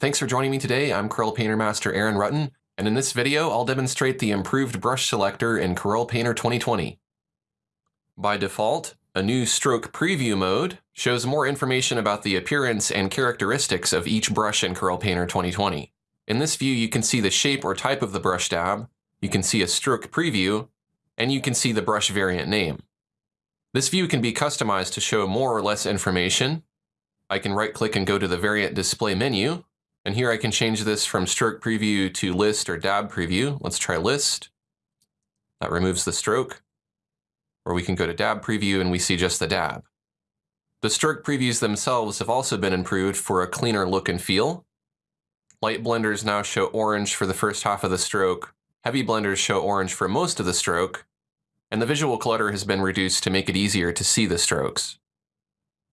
Thanks for joining me today. I'm Corel Painter Master Aaron Rutten, and in this video I'll demonstrate the improved brush selector in Corel Painter 2020. By default, a new stroke preview mode shows more information about the appearance and characteristics of each brush in Corel Painter 2020. In this view you can see the shape or type of the brush dab, you can see a stroke preview, and you can see the brush variant name. This view can be customized to show more or less information. I can right click and go to the variant display menu, and here I can change this from stroke preview to list or dab preview. Let's try list. That removes the stroke. Or we can go to dab preview and we see just the dab. The stroke previews themselves have also been improved for a cleaner look and feel. Light blenders now show orange for the first half of the stroke. Heavy blenders show orange for most of the stroke. And the visual clutter has been reduced to make it easier to see the strokes.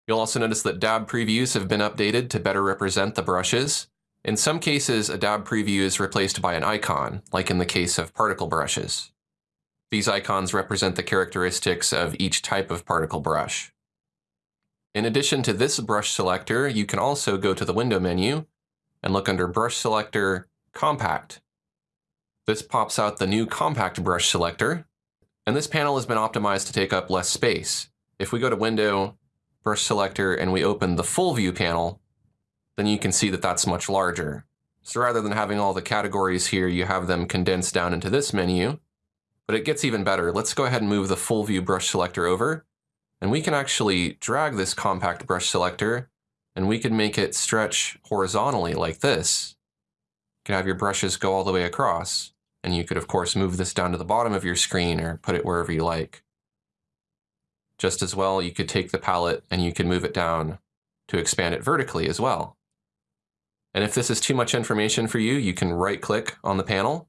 You'll also notice that dab previews have been updated to better represent the brushes. In some cases, a dab preview is replaced by an icon, like in the case of particle brushes. These icons represent the characteristics of each type of particle brush. In addition to this brush selector, you can also go to the window menu and look under Brush Selector, Compact. This pops out the new Compact Brush Selector, and this panel has been optimized to take up less space. If we go to Window, Brush Selector, and we open the Full View panel, then you can see that that's much larger. So rather than having all the categories here, you have them condensed down into this menu. But it gets even better. Let's go ahead and move the full view brush selector over. And we can actually drag this compact brush selector and we can make it stretch horizontally like this. You can have your brushes go all the way across. And you could, of course, move this down to the bottom of your screen or put it wherever you like. Just as well, you could take the palette and you could move it down to expand it vertically as well. And if this is too much information for you, you can right click on the panel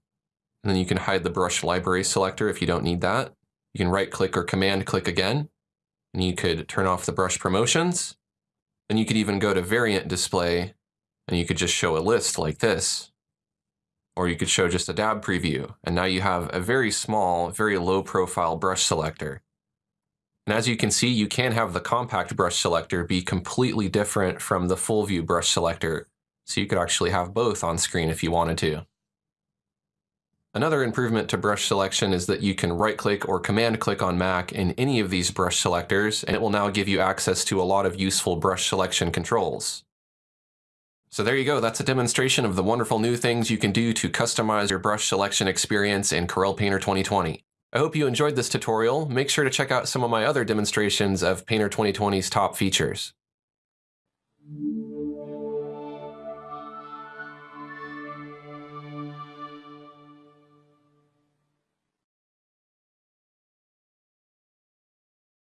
and then you can hide the brush library selector if you don't need that. You can right click or command click again and you could turn off the brush promotions. Then you could even go to variant display and you could just show a list like this. Or you could show just a dab preview. And now you have a very small, very low profile brush selector. And as you can see, you can have the compact brush selector be completely different from the full view brush selector so you could actually have both on screen if you wanted to. Another improvement to brush selection is that you can right-click or command-click on Mac in any of these brush selectors, and it will now give you access to a lot of useful brush selection controls. So there you go, that's a demonstration of the wonderful new things you can do to customize your brush selection experience in Corel Painter 2020. I hope you enjoyed this tutorial. Make sure to check out some of my other demonstrations of Painter 2020's top features.